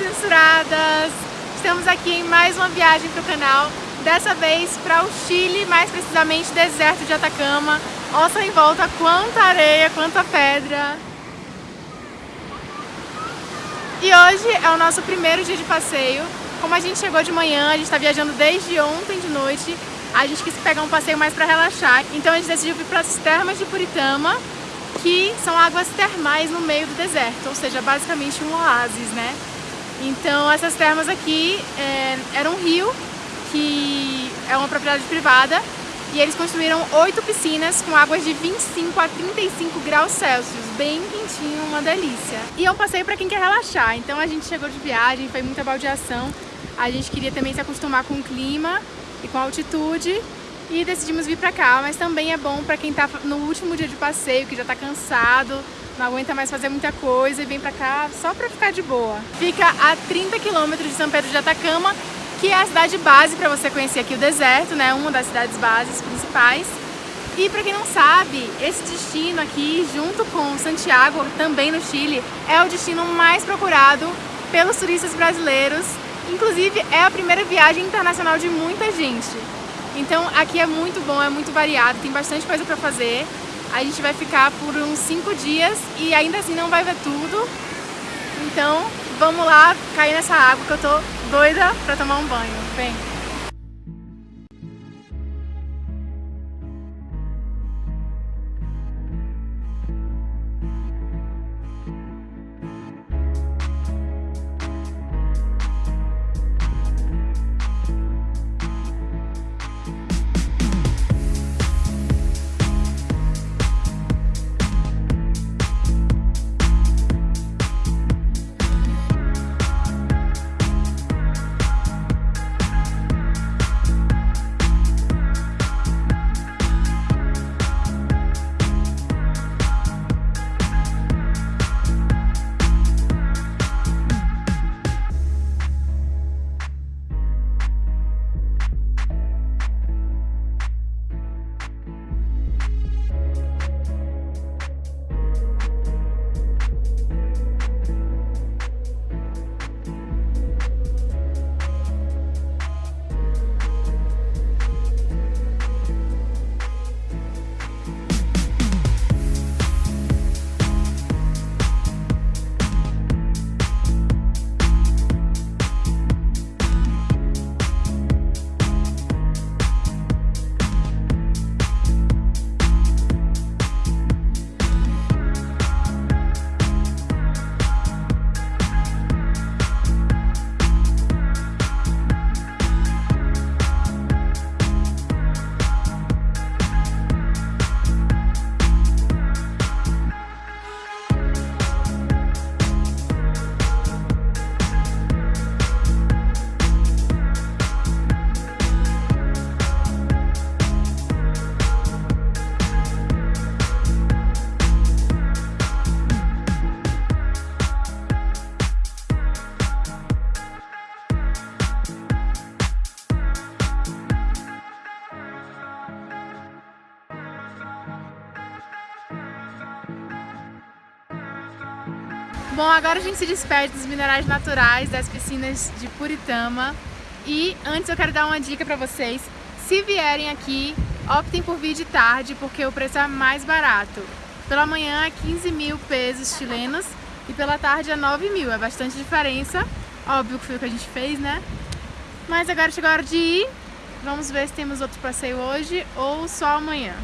mensuradas! Estamos aqui em mais uma viagem para o canal, dessa vez para o Chile, mais precisamente deserto de Atacama. Olha em volta quanta areia, quanta pedra! E hoje é o nosso primeiro dia de passeio. Como a gente chegou de manhã, a gente está viajando desde ontem de noite, a gente quis pegar um passeio mais para relaxar, então a gente decidiu vir para as termas de Puritama, que são águas termais no meio do deserto, ou seja, basicamente um oásis, né? Então essas termas aqui é, um rio que é uma propriedade privada e eles construíram oito piscinas com águas de 25 a 35 graus Celsius, bem quentinho, uma delícia. E é um passeio para quem quer relaxar, então a gente chegou de viagem, foi muita baldeação, a gente queria também se acostumar com o clima e com a altitude e decidimos vir para cá, mas também é bom para quem está no último dia de passeio, que já está cansado, não aguenta mais fazer muita coisa e vem pra cá só pra ficar de boa. Fica a 30 quilômetros de São Pedro de Atacama, que é a cidade base para você conhecer aqui o deserto, né? Uma das cidades bases principais. E para quem não sabe, esse destino aqui, junto com Santiago, também no Chile, é o destino mais procurado pelos turistas brasileiros. Inclusive, é a primeira viagem internacional de muita gente. Então aqui é muito bom, é muito variado, tem bastante coisa para fazer. A gente vai ficar por uns 5 dias e ainda assim não vai ver tudo. Então vamos lá cair nessa água que eu tô doida pra tomar um banho. Vem! Bom, agora a gente se despede dos minerais naturais das piscinas de Puritama e antes eu quero dar uma dica para vocês. Se vierem aqui, optem por vir de tarde porque o preço é mais barato. Pela manhã é 15 mil pesos chilenos e pela tarde é 9 mil, é bastante diferença. Óbvio que foi o que a gente fez, né? Mas agora chegou a hora de ir. Vamos ver se temos outro passeio hoje ou só amanhã.